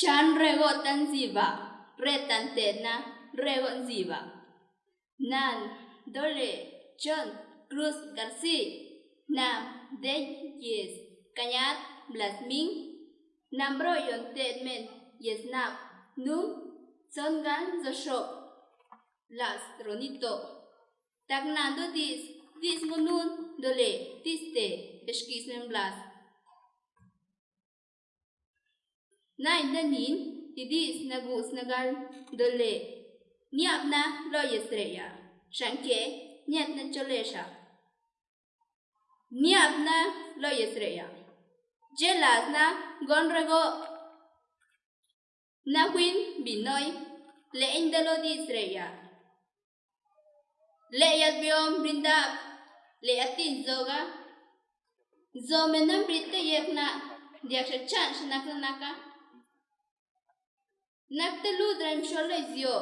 Chan regotan ziba, retantena regon ziba. Nan, dole, John, Cruz García, Nam, de yes, cañat, blasmin, nambroyon tedmen, yes nam, num, songan zoshop, las ronito. Tagnando dis, dis monun, dole, tiste, esquismen blas. Men blas. Nine danin, snagu snagal nagal dole. Niap na lo yestreya. Shanke, niat na cholesha. Niap na lo yestreya. Jelas na gonrego. Na win binoy. Le indalo di sreya. Le yat biom brindap. Le atin zoga. Zo Zomenam britte yekna. Diak chan shanaka naka. Naktalu dranchola zio.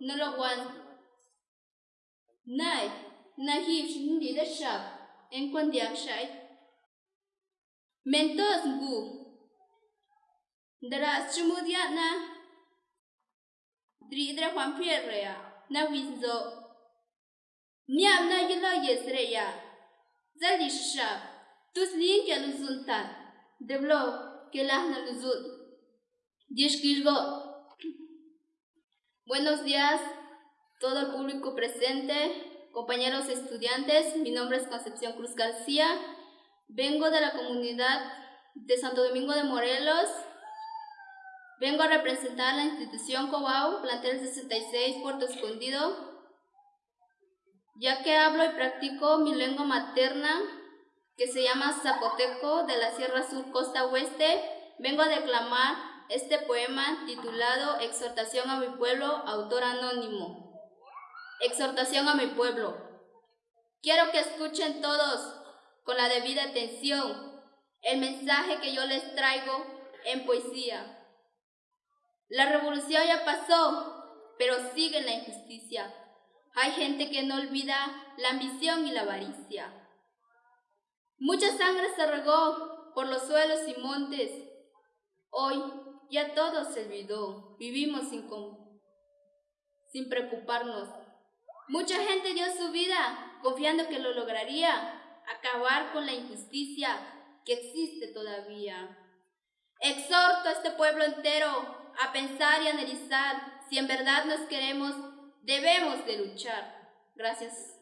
Nalogwan. Nai. Nahiv shindi da shab. Enkwan diakshai. Mentos ngu. Daras chumudiat na. Dridra kwan pierrea. Na vinzo. Niam na yelo yesreya. Zalishab. Tuslin ke luzuntan. Deblo ke lahna luzun. Dishkishgo. Dishkishgo. Buenos días, todo el público presente, compañeros estudiantes. Mi nombre es Concepción Cruz García. Vengo de la comunidad de Santo Domingo de Morelos. Vengo a representar la institución Cobau, plantel 66, Puerto Escondido, ya que hablo y practico mi lengua materna, que se llama zapoteco, de la Sierra Sur, Costa Oeste. Vengo a declamar este poema titulado Exhortación a mi pueblo, autor anónimo. Exhortación a mi pueblo. Quiero que escuchen todos con la debida atención el mensaje que yo les traigo en poesía. La revolución ya pasó, pero sigue la injusticia. Hay gente que no olvida la ambición y la avaricia. Mucha sangre se regó por los suelos y montes. Hoy ya todo se olvidó, vivimos sin, sin preocuparnos. Mucha gente dio su vida confiando que lo lograría, acabar con la injusticia que existe todavía. Exhorto a este pueblo entero a pensar y analizar si en verdad nos queremos, debemos de luchar. Gracias.